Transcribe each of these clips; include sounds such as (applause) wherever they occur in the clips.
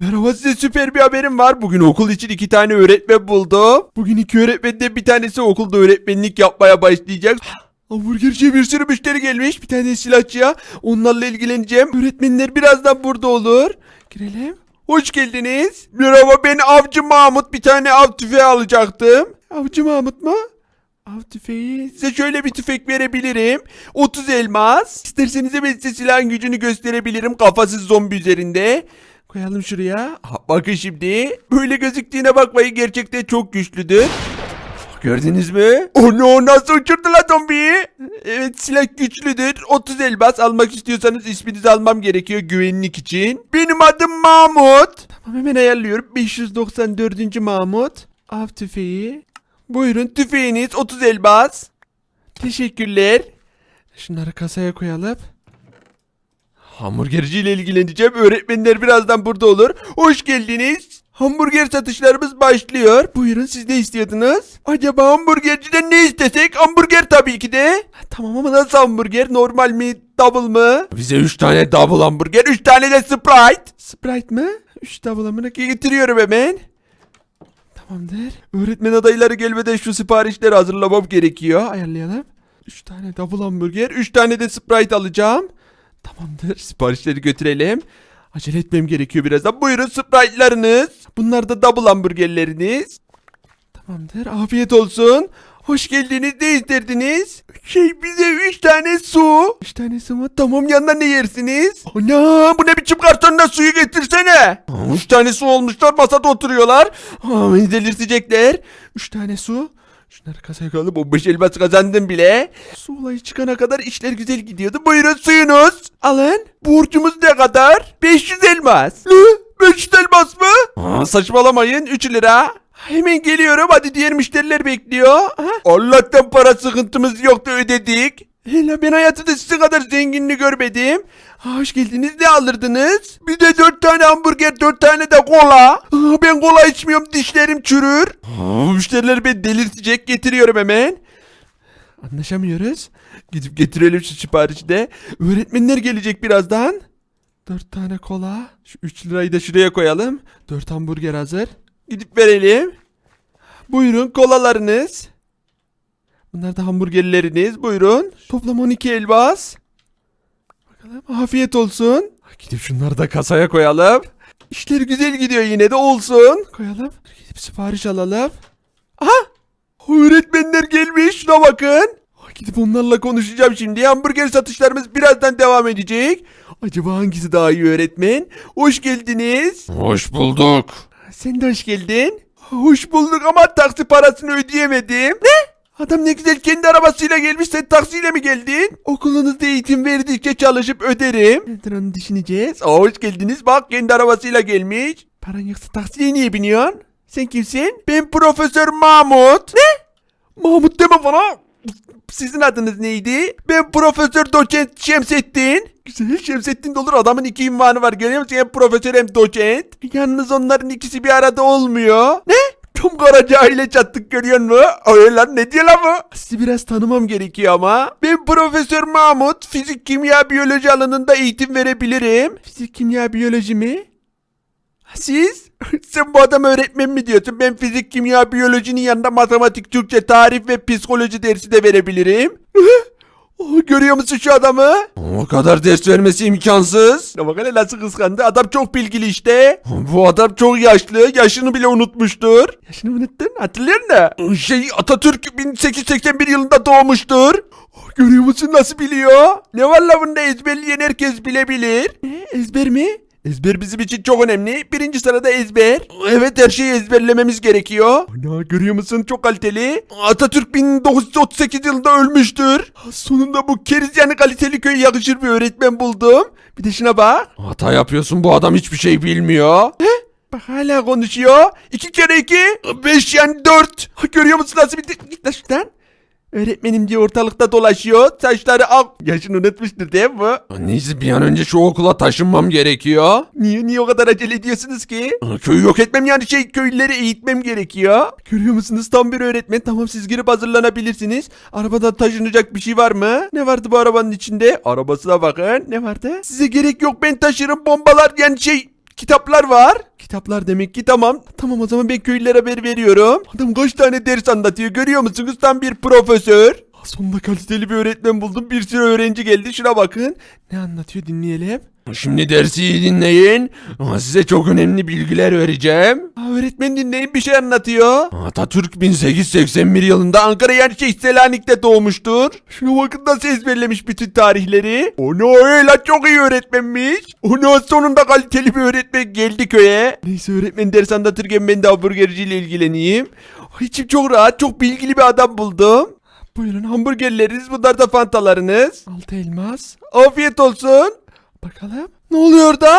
Merhaba size süper bir haberim var. Bugün okul için iki tane öğretmen buldum. Bugün iki öğretmenden bir tanesi okulda öğretmenlik yapmaya başlayacak. (gasps) Hamburgerciye bir sürü müşteri gelmiş. Bir tane silahçıya. Onlarla ilgileneceğim. Öğretmenler birazdan burada olur. Girelim. Hoş geldiniz. Merhaba ben Avcı Mahmut. Bir tane av tüfeği alacaktım. Avcı Mahmut mu? Av tüfeği. Size şöyle bir tüfek verebilirim. 30 elmas. İsterseniz ben size silahın gücünü gösterebilirim. Kafasız zombi üzerinde. Koyalım şuraya. Ha, bakın şimdi. Böyle gözüktüğüne bakmayın. Gerçekten çok güçlüdür. Gördünüz mü? Onu nasıl uçurdu la zombiyi? Evet silah güçlüdür. 30 elmas almak istiyorsanız isminizi almam gerekiyor güvenlik için. Benim adım Mahmut. Tamam hemen ayarlıyorum. 594. Mahmut. Av tüfeği. Buyurun tüfeğiniz 30 elmas. Teşekkürler. Şunları kasaya koyalım. Hamburgerci ile ilgileneceğim. Öğretmenler birazdan burada olur. Hoş geldiniz. Hamburger satışlarımız başlıyor. Buyurun siz ne istiyordunuz? Acaba hamburgerciden ne istesek? Hamburger tabii ki de. Tamam ama nasıl hamburger? Normal mi? Double mı? Bize 3 tane double hamburger. 3 tane de Sprite. Sprite mı? 3 double hamburger getiriyorum hemen. Tamamdır. Öğretmen adayları gelmeden şu siparişleri hazırlamam gerekiyor. Ayarlayalım. 3 tane double hamburger, 3 tane de Sprite alacağım. Tamamdır. Siparişleri götürelim. Acele etmem gerekiyor birazdan. Buyurun Sprite'larınız. Bunlar da double hamburgerleriniz. Tamamdır. Afiyet olsun. Hoş geldiniz. Ne isterdiniz? Şey bize 3 tane su. 3 tane su mu? Tamam yanına ne yersiniz? Ana bu ne biçim kartonda suyu getirsene. 3 tane su olmuşlar masada oturuyorlar. Aa, delirtecekler. 3 tane su. Şunları kasaya koyalım. 15 elmas kazandım bile. Su olayı çıkana kadar işler güzel gidiyordu. Buyurun suyunuz. Alın. Borcumuz ne kadar? 500 elmas. Ne? 500 elmas mı? Aa, saçmalamayın. 3 lira. Hemen geliyorum. Hadi diğer müşteriler bekliyor. Ha? Allah'tan para sıkıntımız yoktu ödedik. Hele ben hayatımda sizin kadar zenginini görmedim. Hoş geldiniz. Ne alırdınız? Bir de dört tane hamburger, dört tane de kola. Ben kola içmiyorum. Dişlerim çürür. Müşteriler beni delirtecek. Getiriyorum hemen. Anlaşamıyoruz. Gidip getirelim şu siparişi de. Öğretmenler gelecek birazdan. Dört tane kola. Şu üç lirayı da şuraya koyalım. Dört hamburger hazır. Gidip verelim. Buyurun kolalarınız. Bunlar da hamburgerleriniz. Buyurun. Toplam 12 elbas. Bakalım afiyet olsun. Gidip şunları da kasaya koyalım. İşler güzel gidiyor yine de olsun. Koyalım. Gidip sipariş alalım. Aha! Öğretmenler gelmiş şuna bakın. Gidip onlarla konuşacağım şimdi. Hamburger satışlarımız birazdan devam edecek. Acaba hangisi daha iyi öğretmen? Hoş geldiniz. Hoş bulduk. Sen de hoş geldin. Hoş bulduk ama taksi parasını ödeyemedim. Ne? Adam ne güzel kendi arabasıyla gelmiş sen taksiyle mi geldin? Okulunuzda eğitim verdikçe çalışıp öderim. Nedir onu düşüneceğiz. Aa, hoş geldiniz bak kendi arabasıyla gelmiş. Paran yoksa taksiye niye biniyorsun? Sen kimsin? Ben Profesör Mahmut. Ne? Mahmut deme bana. Sizin adınız neydi? Ben Profesör Doçent Şemsettin. Güzel Şemsettin de olur adamın iki ünvanı var görüyor musun? Hem profesör hem doçent. Yalnız onların ikisi bir arada olmuyor. Ne? Tam kara cahile çattık görüyor musun? Öyle lan ne diyor lan bu? Sizi biraz tanımam gerekiyor ama. Ben Profesör Mahmut. Fizik, kimya, biyoloji alanında eğitim verebilirim. Fizik, kimya, biyoloji mi? Siz? (laughs) Sen bu adam öğretmen mi diyorsun? Ben fizik, kimya, biyolojinin yanında matematik, Türkçe, tarih ve psikoloji dersi de verebilirim. (laughs) Oh, görüyor musun şu adamı? O kadar ders vermesi imkansız. Ya bak hele nasıl kıskandı. Adam çok bilgili işte. Bu adam çok yaşlı. Yaşını bile unutmuştur. Yaşını unuttun? Hatırlıyor musun? Şey Atatürk 1881 yılında doğmuştur. Oh, Görüyor musun nasıl biliyor? Ne var la bunda ezberleyen herkes bilebilir. Ne? Ezber mi? Ezber bizim için çok önemli. Birinci sırada ezber. Evet her şeyi ezberlememiz gerekiyor. Ana görüyor musun çok kaliteli. Atatürk 1938 yılında ölmüştür. Sonunda bu keriz yani kaliteli köye yakışır bir öğretmen buldum. Bir de şuna bak. Hata yapıyorsun bu adam hiçbir şey bilmiyor. Bak hala konuşuyor. İki kere iki. Beş yani dört. Görüyor musun nasıl bir... Git lan şuradan. Öğretmenim diye ortalıkta dolaşıyor. Saçları ak. Yaşını unutmuştur değil mi? Neyse bir an önce şu okula taşınmam gerekiyor. Niye niye o kadar acele ediyorsunuz ki? Köyü yok etmem yani şey köylüleri eğitmem gerekiyor. Görüyor musunuz tam bir öğretmen. Tamam siz girip hazırlanabilirsiniz. Arabadan taşınacak bir şey var mı? Ne vardı bu arabanın içinde? Arabasına bakın. Ne vardı? Size gerek yok ben taşırım bombalar yani şey kitaplar var. Kitaplar demek ki tamam. Tamam o zaman ben köylülere haber veriyorum. Adam kaç tane ders anlatıyor görüyor musunuz? Tam bir profesör. Sonunda kaliteli bir öğretmen buldum. Bir sürü öğrenci geldi. Şuna bakın. Ne anlatıyor dinleyelim. Şimdi dersi iyi dinleyin. Aa, Size çok önemli bilgiler vereceğim. Aa, öğretmen dinleyin bir şey anlatıyor. Atatürk 1881 yılında Ankara şey Selanik'te doğmuştur. Şuna bakın nasıl ezberlemiş bütün tarihleri. Onu öyle çok iyi öğretmenmiş. Onu sonunda kaliteli bir öğretmen geldi köye. Neyse öğretmen ders anlatırken ben de hamburgerciyle ilgileneyim. Ay, İçim çok rahat çok bilgili bir adam buldum. Buyurun hamburgerleriniz bunlar da fantalarınız. Altı elmas. Afiyet olsun. Bakalım. Ne oluyor da?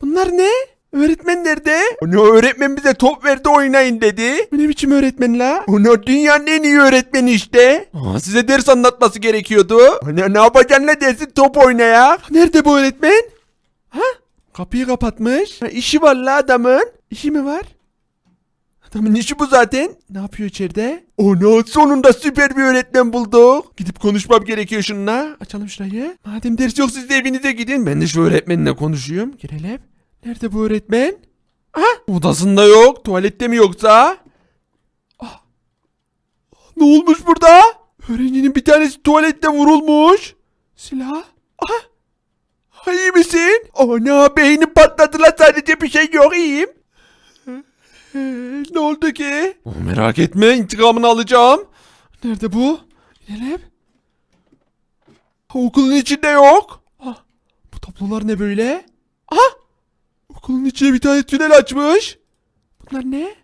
Bunlar ne? Öğretmen nerede? Onu öğretmen bize top verdi oynayın dedi. Bu Ne biçim öğretmen la? Onu dünyanın en iyi öğretmeni işte. Aa, size ders anlatması gerekiyordu. Ne, ne yapacaksın ne dersin top oynaya? Nerede bu öğretmen? Ha? Kapıyı kapatmış. Ha, işi var la adamın. İşi mi var? Adamın işi bu zaten. Ne yapıyor içeride? Ona sonunda süper bir öğretmen bulduk. Gidip konuşmam gerekiyor şununla. Açalım şurayı. Madem ders yok siz de evinize gidin. Ben de şu öğretmenle konuşayım. Girelim. Nerede bu öğretmen? Aha odasında yok. Tuvalette mi yoksa? Ah. Ne olmuş burada? Öğrencinin bir tanesi tuvalette vurulmuş. Silah. Aha. Ha, İyi misin? Ana beynim patladı la sadece bir şey yok iyiyim. Ee, ne oldu ki? Merak etme intikamını alacağım. Nerede bu? İnelim. Okulun içinde yok. Ah, bu tablolar ne böyle? Aha! Okulun içine bir tane tünel açmış. Bunlar ne?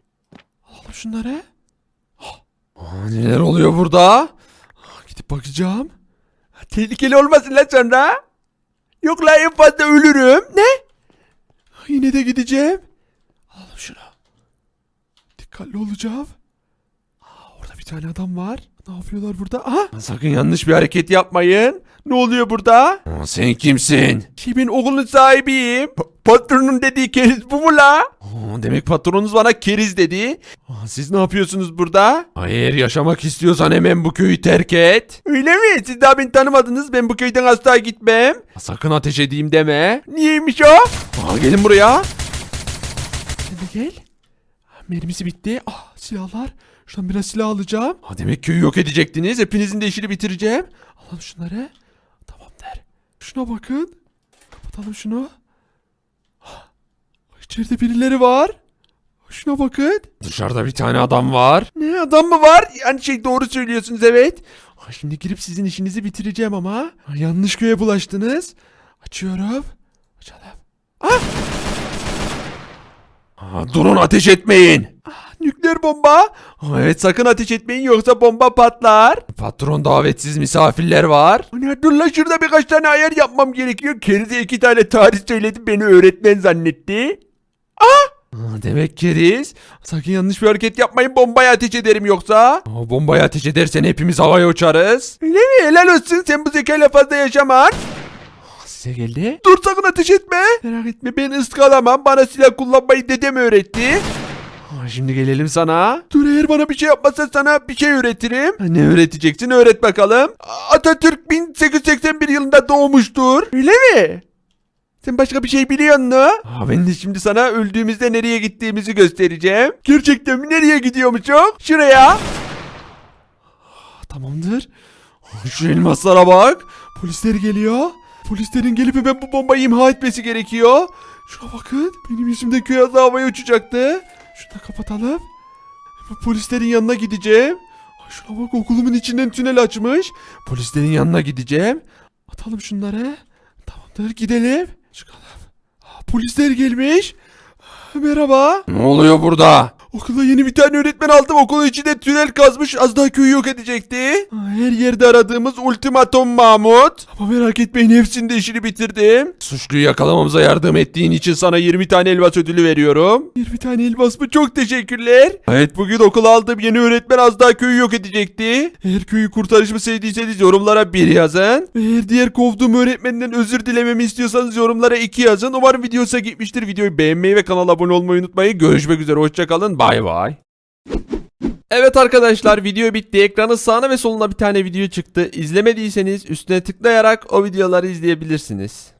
Alalım şunları. Aa, Neler oluyor burada? Ah, Gidip bakacağım. Tehlikeli olmasın lan sonra. Yok la en fazla ölürüm. Ne? Yine de gideceğim. Dikkatli olacağım. Aa, orada bir tane adam var. Ne yapıyorlar burada? Aha! Sakın yanlış bir hareket Yapmayın. Ne oluyor burada? Aa, Sen kimsin? Ki ben okulun sahibiyim. Pa- patronun dediği keriz bu mu la? Aa, Demek patronunuz bana Keriz dedi. Aa, siz ne yapıyorsunuz burada? eğer yaşamak istiyorsan hemen bu köyü terk et. Öyle mi? Siz daha beni tanımadınız. Ben bu köyden asla gitmem. Sakın ateş edeyim deme. Niyeymiş o? Aa, gelin buraya. Sen de gel. Mermisi bitti. Ah silahlar. Şuradan biraz silah alacağım. Aa, demek köyü yok edecektiniz. Hepinizin de işini bitireceğim. Alalım şunları. Tamam der. Şuna bakın. Kapatalım şunu. Ah, İçeride birileri var. Şuna bakın. Dışarıda bir tane adam var. Ne adam mı var? Yani şey doğru söylüyorsunuz evet. Ay, Şimdi girip sizin işinizi bitireceğim ama. Ay, Yanlış köye bulaştınız. Açıyorum. Açalım. Aa, durun ateş etmeyin. Nükleer bomba. Aa, Evet sakın ateş etmeyin yoksa bomba patlar. Patron davetsiz misafirler var. Ana dur lan şurada birkaç tane ayar yapmam gerekiyor. Kerize iki tane tarih söyledi beni öğretmen zannetti. Aa, demek keriz. Sakın yanlış bir hareket yapmayın bombaya ateş ederim yoksa. Aa, bombayı ateş edersen hepimiz havaya uçarız. Öyle mi? Helal olsun sen bu zekayla fazla yaşaman. Size geldi. Dur sakın ateş etme. Merak etme ben ıskalamam. Bana silah kullanmayı dedem öğretti. Şimdi gelelim sana. Dur eğer bana bir şey yapmazsan sana bir şey öğretirim. Ne öğreteceksin öğret bakalım. Atatürk 1881 yılında doğmuştur. Öyle mi? Sen başka bir şey biliyor musun? Aa, ben de şimdi sana öldüğümüzde nereye gittiğimizi göstereceğim. Gerçekten mi? Nereye gidiyormuşum? Şuraya. Ah, Tamamdır. Ah, Şu elmaslara bak. Polisler geliyor. Polislerin gelip hemen bu bombayı imha etmesi gerekiyor. Şuna bakın. Benim yüzümde köy havaya uçacaktı. Şunu da kapatalım. Hemen polislerin yanına gideceğim. Ay Şuna bak okulumun içinden tünel açmış. Polislerin yanına gideceğim. Atalım şunları. Tamamdır gidelim. Çıkalım. Polisler gelmiş. Merhaba. Ne oluyor burada? Okulda yeni bir tane öğretmen aldım. Okulun içinde tünel kazmış. Az daha köyü yok edecekti. Her yerde aradığımız ultimatom Mahmut. Ama merak etmeyin hepsinde işini bitirdim. Suçluyu yakalamamıza yardım ettiğin için sana 20 tane elmas ödülü veriyorum. 20 tane elmas mı? Çok teşekkürler. Evet bugün okula aldığım yeni öğretmen az daha köyü yok edecekti. Eğer köyü kurtarışımı sevdiyseniz yorumlara 1 yazın. Eğer diğer kovduğum öğretmenden özür dilememi istiyorsanız yorumlara 2 yazın. Umarım video hoşuna gitmiştir. Videoyu beğenmeyi ve kanala abone olmayı unutmayın. Görüşmek üzere. Hoşçakalın. Bay bay. Evet arkadaşlar video bitti. Ekranın sağına ve soluna bir tane video çıktı. İzlemediyseniz üstüne tıklayarak o videoları izleyebilirsiniz.